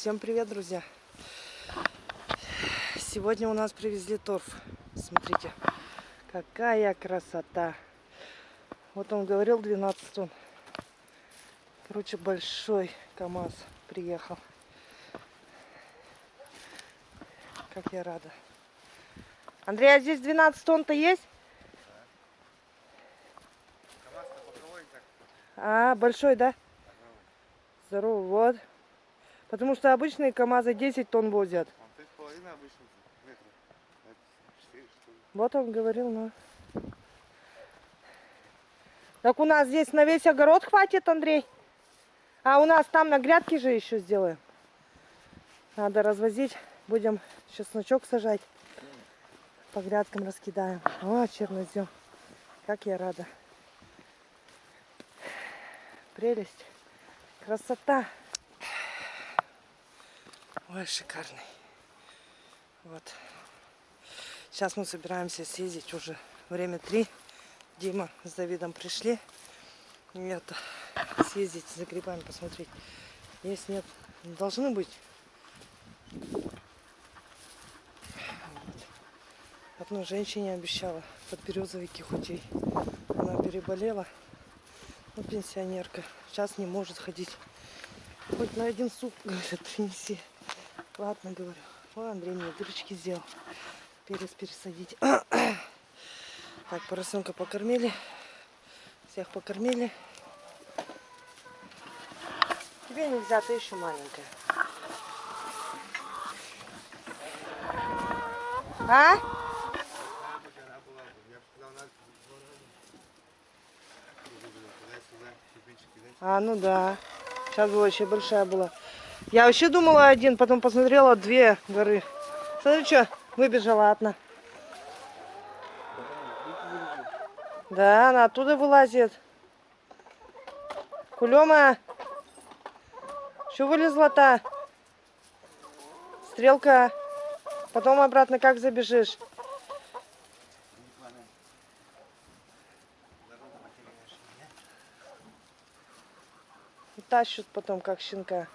Всем привет, друзья! Сегодня у нас привезли торф. Смотрите, какая красота! Вот он говорил 12 тонн. Короче, большой КАМАЗ приехал. Как я рада. Андрей, а здесь 12 тонн-то есть? А, большой, да? Здорово, вот. Потому что обычные КАМАЗы 10 тонн возят. Вот он говорил, ну. Так у нас здесь на весь огород хватит, Андрей? А у нас там на грядке же еще сделаем. Надо развозить. Будем чесночок сажать. По грядкам раскидаем. О, чернозем. Как я рада. Прелесть. Красота. Ой, шикарный. Вот. Сейчас мы собираемся съездить уже время три. Дима с Давидом пришли. Это, съездить за грибами, посмотреть. Есть, нет, должны быть. Вот. Одной женщине обещала подберезовики худей. Она переболела. Ну, пенсионерка. Сейчас не может ходить. Хоть на один суп, говорят, принеси. Ладно, говорю. О, Андрей мне дырочки сделал. Перец пересадить. Так, поросенка покормили. Всех покормили. Тебе нельзя, ты еще маленькая. А? А, ну да. Сейчас была вообще большая была. Я вообще думала один, потом посмотрела две горы. Смотри, что, выбежала одна. Да, она оттуда вылазит. Кулема. Что вылезла-то? Стрелка. Потом обратно как забежишь? И тащут потом, как щенка.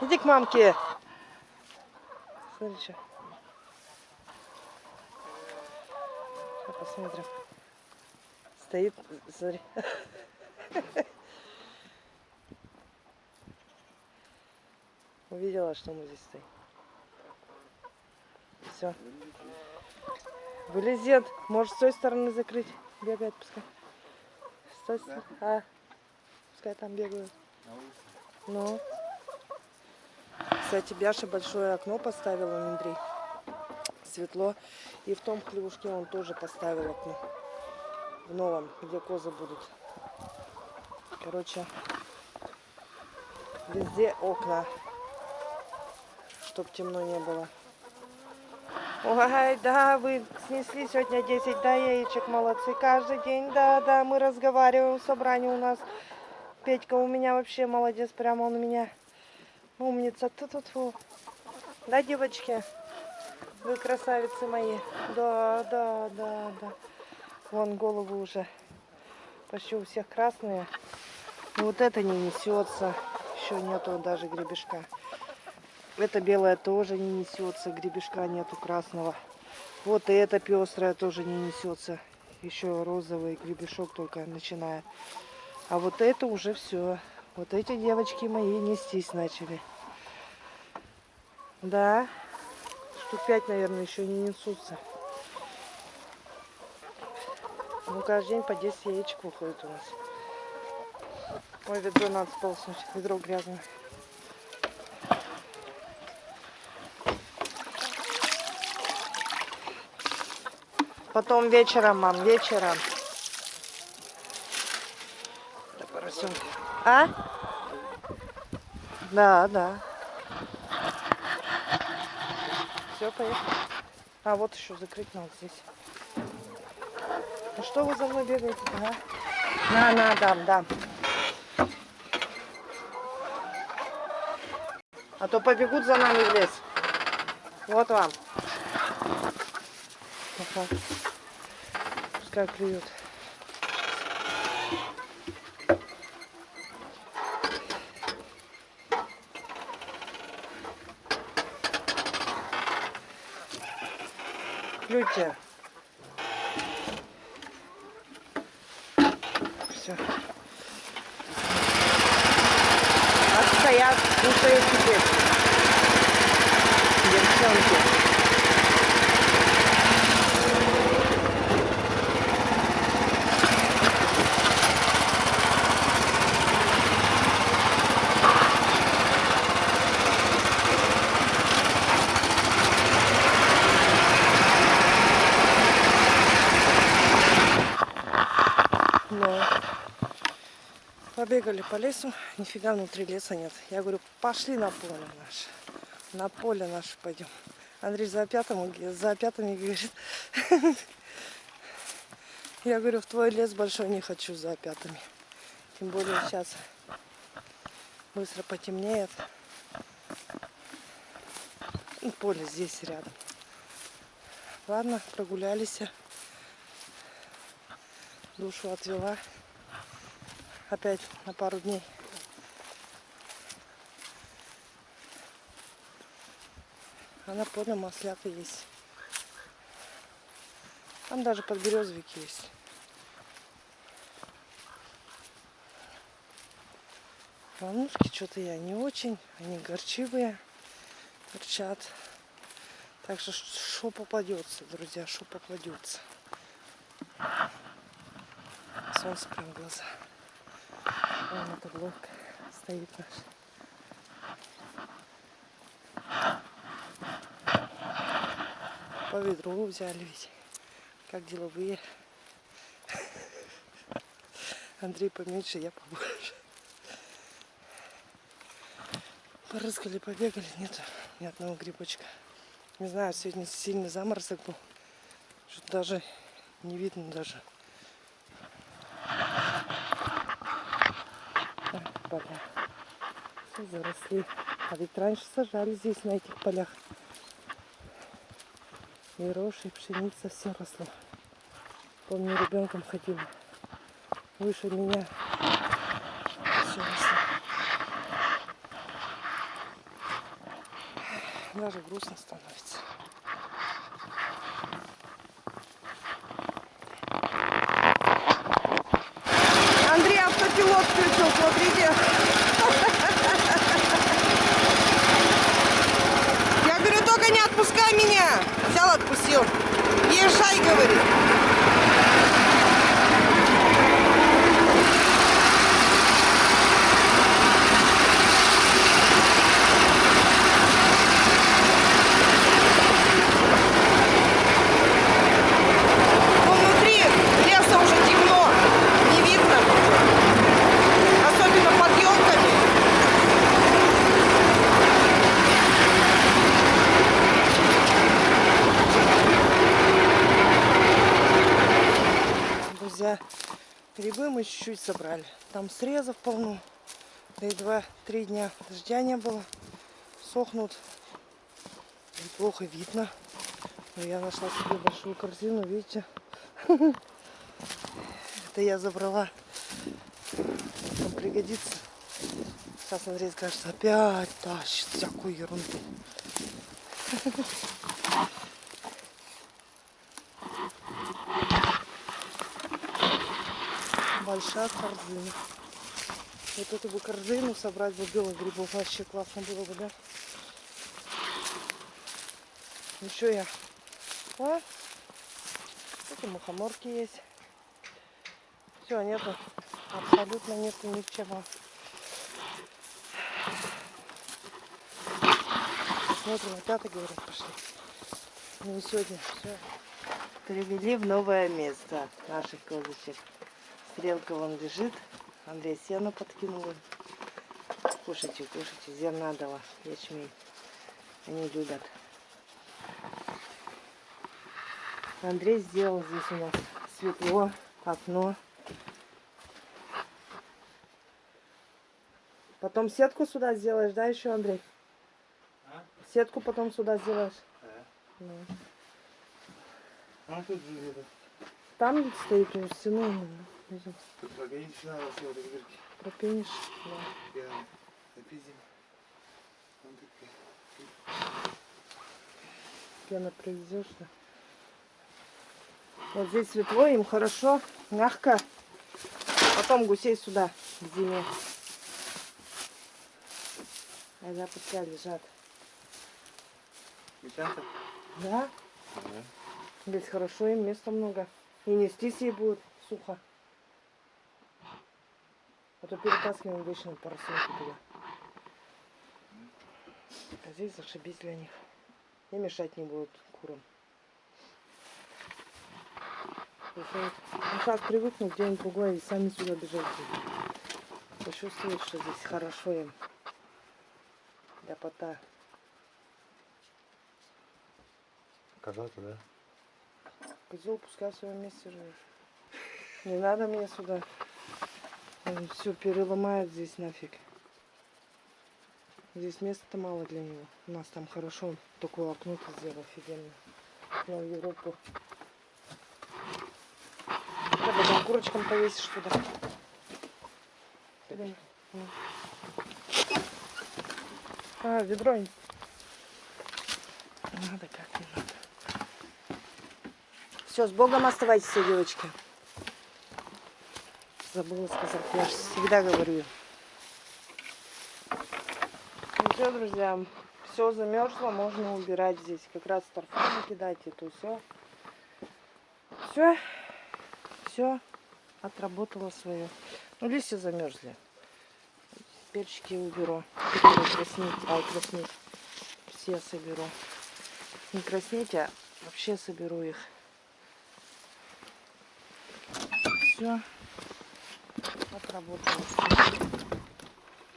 Иди к мамке. Смотри, что. Сейчас посмотрим. Стоит, смотри. Увидела, что мы здесь стоим. Все. Вылезет. Может, с той стороны закрыть. Бегает пускай. С той стороны. А, пускай там бегают. Ну. Кстати, Бяша большое окно поставил, Андрей. Светло. И в том хлевушке он тоже поставил окно. В новом, где козы будут. Короче, везде окна. Чтоб темно не было. Ой, да, вы снесли сегодня 10 да, яичек, молодцы. Каждый день, да, да, мы разговариваем, собрание у нас. Петька у меня вообще молодец, прямо он у меня умница. Ту -ту -ту. Да, девочки? Вы красавицы мои. Да, да, да, да. Вон головы уже почти у всех красные. Вот это не несется. Еще нету даже гребешка. Это белое тоже не несется. Гребешка нету красного. Вот и это пестрое тоже не несется. Еще розовый гребешок только начинает. А вот это уже все. Вот эти девочки мои нестись начали. Да. Штук пять, наверное, еще не несутся. Ну, каждый день по 10 яичек выходит у нас. Ой, ведро надо сполоснуть. Ведро грязное. Потом вечером, мам, вечером. поросенка. А? Да, да. Все, поехали. А, вот еще закрыть надо здесь. Ну что вы за мной бегаете а? На, на, дам, дам. А то побегут за нами в лес. Вот вам. Пускай клюют. Клюйте. Все. Отстоят, кушают теперь. Девчонки. Но побегали по лесу, нифига внутри леса нет. Я говорю, пошли на поле наше. На поле наше пойдем. Андрей за пятым, за пятыми говорит. Я говорю, в твой лес большой не хочу за пятыми. Тем более сейчас быстро потемнеет. И поле здесь рядом. Ладно, прогулялись. Душу отвела. Опять на пару дней. А на поле маслята есть. Там даже подберезовик есть. Волнушки что-то я не очень, они горчивые, торчат. Так что что попадется, друзья, что попадется. Солнце прям в глаза. Вон эта лодка стоит наша. По ведру взяли ведь. Как деловые. Андрей поменьше, я побольше. Порыскали, побегали, нет ни одного грибочка. Не знаю, сегодня сильный заморозок был. Что даже не видно даже. А, Поля. Все заросли. А ведь раньше сажали здесь, на этих полях. И рожь, и пшеница, все росло. Помню, ребенком ходила. Выше меня все росло. Даже грустно становится. Смотрите. Я говорю, только не отпускай меня. Взял, отпустил. Езжай, говорит. Но внутри леса уже темно. Не видно. Особенно под елками. Друзья, грибы мы чуть-чуть собрали. Там срезов полно. Да и два-три дня дождя не было. Сохнут. Неплохо видно. Но я нашла себе большую корзину, видите. Это я забрала. Там пригодится. Сейчас Андрей скажет, опять тащит всякую ерунду. Большая корзина. Вот эту бы корзину собрать бы белых грибов вообще классно было бы, да? Еще я. А? Эти мухоморки есть. Все, нету. Абсолютно нету ничего. Смотрим, опята, говорят, пошли. Ну и сегодня все. Привели в новое место наших козочек. Стрелка вон лежит. Андрей сено подкинул. Кушайте, кушайте. Зерна дала, ячмень. Они любят. Андрей сделал здесь у нас светло, окно. Потом сетку сюда сделаешь, да, еще, Андрей? А? Сетку потом сюда сделаешь. Да. Ну. А тут. Там стоит у стены. Тут погодите, надо все вот эти дырки. Пропенишь. Да. Я запиздим. Вон такая. Пена привезешь, да? Вот здесь светло, им хорошо, мягко. Потом гусей сюда, к зиме. А да, пускай лежат. Гусянка? Да? Здесь хорошо, им места много. И нестись ей будет сухо. А то перетаскиваем вечно поросенки туда. А здесь зашибись для них. И мешать не будут курам. Ну как привыкнут где-нибудь другой, и сами сюда бежать будут. Почувствуют, что здесь хорошо им. Ляпота. Коза-то, да? Козел пускай в своем месте живет. Не надо мне сюда. Он все переломает здесь нафиг. Здесь места мало для него. У нас там хорошо. Он такое окно ты сделал офигенно. На Европу. Да, потом курочкам повесишь туда. А, ведро. Надо как не надо. Все, с Богом оставайтесь, девочки. Забыла сказать, я же всегда говорю. Ну все, друзья, все замерзло, можно убирать здесь. Как раз торфу кидать, это все. Все, все отработало свое. Ну, листья замерзли. Перчики уберу. Краснеть, ай, краснеть. Все соберу. Не краснеть, а вообще соберу их. Все. Отработала.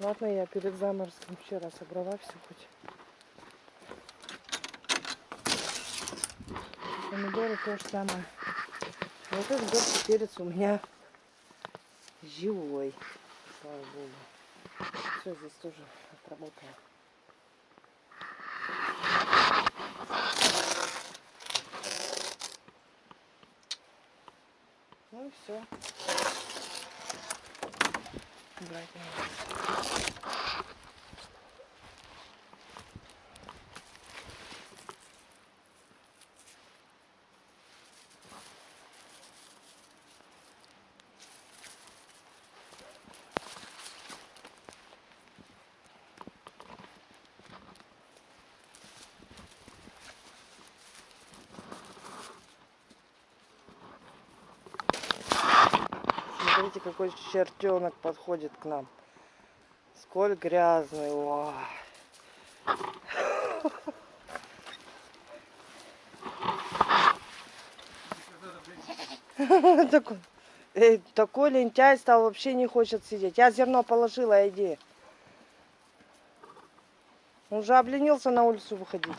Ладно, я перед заморозком вчера собрала все хоть. Помидоры то же самое. Вот этот горький перец у меня живой. Слава богу. Все здесь тоже отработало. Ну и все. Брать не надо. Смотрите, какой чертенок подходит к нам. Сколь грязный. Ой. Такой, э, такой лентяй стал, вообще не хочет сидеть. Я зерно положила, иди. Он уже обленился на улицу выходить.